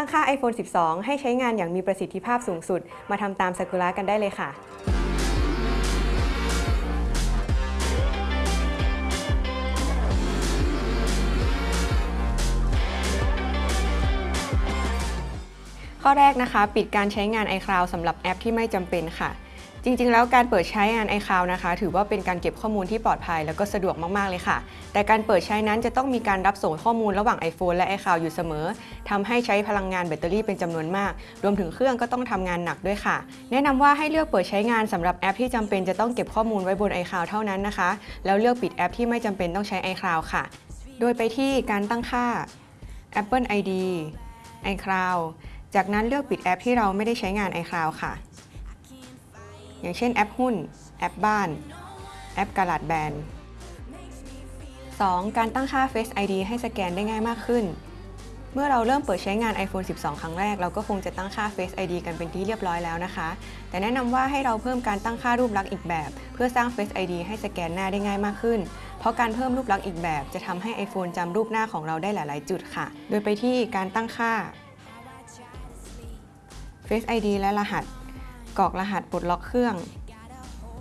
ตั้งค่า iPhone 12 ให้ใช้งานอย่างมีประสิทธิภาพสูงสุด มาทำตามซากุระกันได้เลยค่ะข้อแรกนะคะ ปิดการใช้งาน iCloud สำหรับแอปที่ไม่จำเป็นค่ะ จริงๆ แล้วการเปิดใช้งาน iCloud นะคะ ถือว่าเป็นการเก็บข้อมูลที่ปลอดภัยแล้วก็สะดวกมากๆเลยค่ะ แต่การเปิดใช้นั้นจะต้องมีการรับส่งข้อมูลระหว่าง iPhone และ iCloud อยู่เสมอทำให้ใช้พลังงานแบตเตอรี่เป็นจำนวนมาก รวมถึงเครื่องก็ต้องทำงานหนักด้วยค่ะ แนะนำว่าให้เลือกเปิดใช้งานสำหรับแอปที่จำเป็นจะต้องเก็บข้อมูลไว้บน iCloud เท่านั้นนะคะ แล้วเลือกปิดแอปที่ไม่จำเป็นต้องใช้ iCloud ค่ะ โดยไปที่การตั้งค่า Apple ID iCloud จากนั้นเลือกปิดแอปที่เราไม่ได้ใช้งาน iCloud ค่ะ อย่างเช่นแอปหุ้น แอปบ้าน แอปกาลาดแบน 2. การตั้งค่า Face ID ให้สแกนได้ง่ายมากขึ้น เมื่อเราเริ่มเปิดใช้งาน iPhone 12 ครั้งแรก เราก็คงจะตั้งค่า Face ID กันเป็นที่เรียบร้อยแล้วนะคะ แต่แนะนำว่าให้เราเพิ่มการตั้งค่ารูปลักษณ์อีกแบบ เพื่อสร้าง Face ID ให้สแกนหน้าได้ง่ายมากขึ้น เพราะการเพิ่มรูปลักษณ์อีกแบบ จะทำให้ iPhone จำรูปหน้าของเราได้หลาย ๆ จุดค่ะ โดยไปที่การตั้งค่า Face ID และรหัส กรอกรหัสปลดล็อกเครื่อง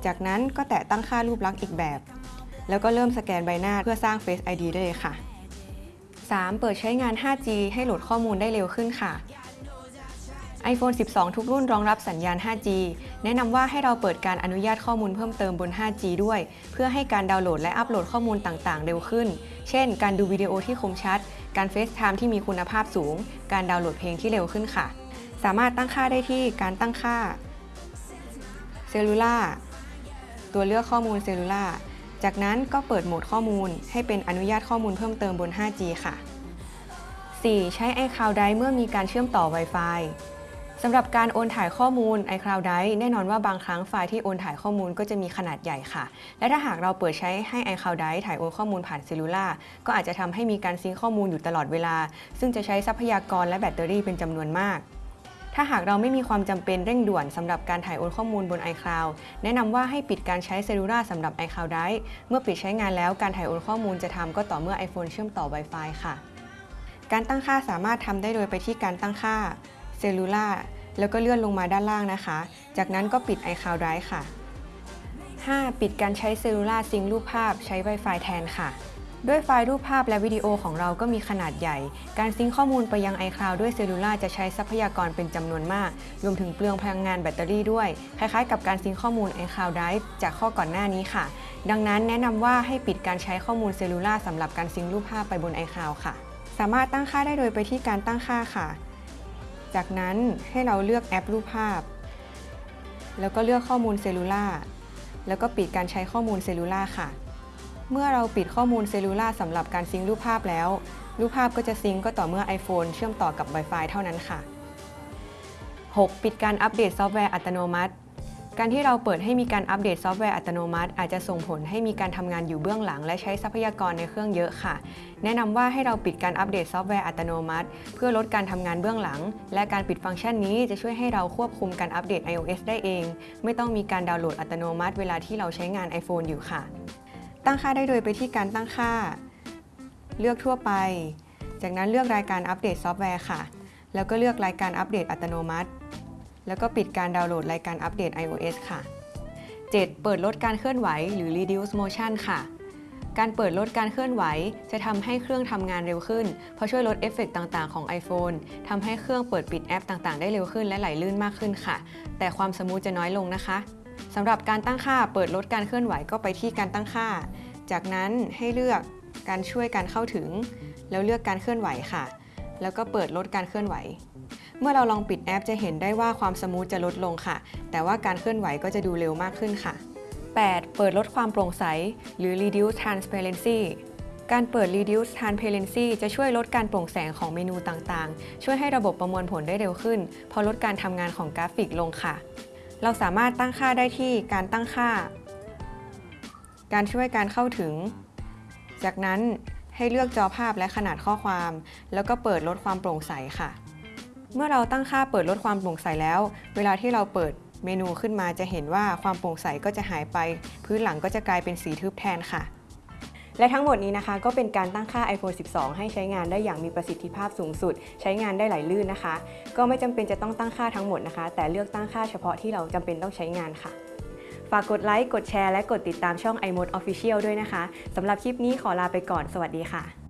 จากนั้นก็แตะตั้งค่ารูปลักษณ์อีกแบบ แล้วก็เริ่มสแกนใบหน้าเพื่อสร้าง Face ID ได้เลยค่ะ 3. เปิดใช้งาน 5G ให้โหลดข้อมูลได้เร็วขึ้นค่ะ iPhone 12 ทุกรุ่นรองรับสัญญาณ 5G แนะนำว่าให้เราเปิดการอนุญาตข้อมูลเพิ่มเติมบน 5G ด้วย เพื่อให้การดาวน์โหลดและอัปโหลดข้อมูลต่างๆ เร็วขึ้น เช่น การดูวิดีโอที่คมชัด การ FaceTime ที่มีคุณภาพสูง การดาวน์โหลดเพลงที่เร็วขึ้นค่ะ สามารถตั้งค่าได้ที่การตั้งค่า cellular ตัวเลือกข้อมูล cellular จากนั้นก็เปิดโหมดข้อมูลให้เป็นอนุญาตข้อมูลเพิ่มเติมบน 5G ค่ะ 4. ใช้ iCloud Drive เมื่อมีการเชื่อมต่อ Wi-Fi สำหรับการโอนถ่ายข้อมูล iCloud Drive แน่นอนว่าบางครั้งไฟล์ที่โอนถ่ายข้อมูลก็จะมีขนาดใหญ่ค่ะ และถ้าหากเราเปิดใช้ให้ iCloud Drive ถ่ายโอนข้อมูลผ่าน cellular ก็อาจจะทำให้มีการ sync ข้อมูลอยู่ตลอดเวลา ซึ่งจะใช้ทรัพยากรและแบตเตอรี่เป็นจำนวนมาก ถ้าหากเราไม่มีความจำเป็นเร่งด่วนสำหรับการถ่ายโอนข้อมูลบน iCloud แนะนำว่าให้ปิดการใช้ cellular สำหรับ iCloud Drive เมื่อปิดใช้งานแล้วการถ่ายโอนข้อมูลจะทำก็ต่อเมื่อ iPhone เชื่อมต่อ Wi-Fi ค่ะ การตั้งค่าสามารถทำได้โดยไปที่การตั้งค่า cellular แล้วก็เลื่อนลงมาด้านล่างนะคะ จากนั้นก็ปิด iCloud Drive ค่ะ 5. ปิดการใช้ cellular sync รูปภาพใช้ Wi-Fi แทนค่ะ ด้วยไฟล์รูปภาพและวิดีโอของเราก็มีขนาดใหญ่ การซิงค์ข้อมูลไปยัง iCloud ด้วย cellular จะใช้ทรัพยากรเป็นจำนวนมาก รวมถึงเปลืองพลังงานแบตเตอรี่ด้วย คล้ายๆ กับการซิงค์ข้อมูล iCloud Drive จากข้อก่อนหน้านี้ค่ะ ดังนั้นแนะนำว่าให้ปิดการใช้ข้อมูล cellular สำหรับการซิงค์รูปภาพไปบน iCloud ค่ะ สามารถตั้งค่าได้โดยไปที่การตั้งค่าค่ะ จากนั้นให้เราเลือกแอปรูปภาพ แล้วก็เลือกข้อมูล cellularแล้วก็ปิดการใช้ข้อมูล cellular ค่ะ เมื่อเราปิดข้อมูล cellular สำหรับการซิงค์รูปภาพแล้ว รูปภาพก็จะซิงค์ก็ต่อเมื่อ iPhone เชื่อมต่อกับ Wi-Fi เท่านั้นค่ะ 6. ปิดการอัปเดตซอฟต์แวร์อัตโนมัติ การที่เราเปิดให้มีการอัปเดตซอฟต์แวร์อัตโนมัติ อาจจะส่งผลให้มีการทำงานอยู่เบื้องหลัง และใช้ทรัพยากรในเครื่องเยอะค่ะ แนะนำว่าให้เราปิดการอัปเดตซอฟต์แวร์อัตโนมัติ เพื่อลดการทำงานเบื้องหลัง และการปิดฟังก์ชันนี้จะช่วยให้เราควบคุมการอัปเดต iOS ได้เอง ไม่ต้องมีการดาวน์โหลดอัตโนมัติ เวลาที่เราใช้งาน iPhone อยู่ค่ะ ตั้งค่าได้โดยไปที่การตั้งค่า เลือกทั่วไป จากนั้นเลือกรายการอัปเดตซอฟต์แวร์ค่ะ แล้วก็เลือกรายการอัปเดตอัตโนมัติ แล้วก็ปิดการดาวน์โหลดรายการอัปเดต iOS ค่ะ 7. เปิดลดการเคลื่อนไหวหรือ reduce motion ค่ะ การเปิดลดการเคลื่อนไหว จะทำให้เครื่องทำงานเร็วขึ้น เพราะช่วยลดเอฟเฟกต์ต่างๆ ของ iPhone ทำให้เครื่องเปิดปิดแอปต่างๆ ได้เร็วขึ้นและไหลลื่นมากขึ้นค่ะ แต่ความ smooth จะน้อยลงนะคะ สำหรับการตั้งค่าเปิดลดการเคลื่อนไหวก็ไปที่การตั้งค่า จากนั้นให้เลือกการช่วยการเข้าถึง แล้วเลือกการเคลื่อนไหวค่ะ แล้วก็เปิดลดการเคลื่อนไหว เมื่อเราลองปิดแอปจะเห็นได้ว่าความ smooth จะลดลงค่ะ แต่ว่าการเคลื่อนไหวก็จะดูเร็วมากขึ้นค่ะ 8. เปิดลดความโปร่งใส หรือ reduce transparency การเปิด reduce transparency จะช่วยลดการโปร่งแสงของเมนูต่างๆ ช่วยให้ระบบประมวลผลได้เร็วขึ้นพราะลดการทำงานของกราฟิกลงค่ะ เราสามารถตั้งค่าได้ที่การตั้งค่า การช่วยการเข้าถึง จากนั้นให้เลือกจอภาพและขนาดข้อความ แล้วก็เปิดลดความโปร่งใสค่ะ เมื่อเราตั้งค่าเปิดลดความโปร่งใสแล้ว เวลาที่เราเปิดเมนูขึ้นมาจะเห็นว่าความโปร่งใสก็จะหายไป พื้นหลังก็จะกลายเป็นสีทึบแทนค่ะ และทั้งหมดนี้นะคะ ก็เป็นการตั้งค่า iPhone 12 ให้ใช้งานได้อย่างมีประสิทธิภาพสูงสุด ใช้งานได้ไหลลื่นนะคะ ก็ไม่จำเป็นจะต้องตั้งค่าทั้งหมดนะคะ แต่เลือกตั้งค่าเฉพาะที่เราจำเป็นต้องใช้งานค่ะ ฝากกดไลค์ กดแชร์ และกดติดตามช่อง iMode Official ด้วยนะคะสำหรับคลิปนี้ขอลาไปก่อน สวัสดีค่ะ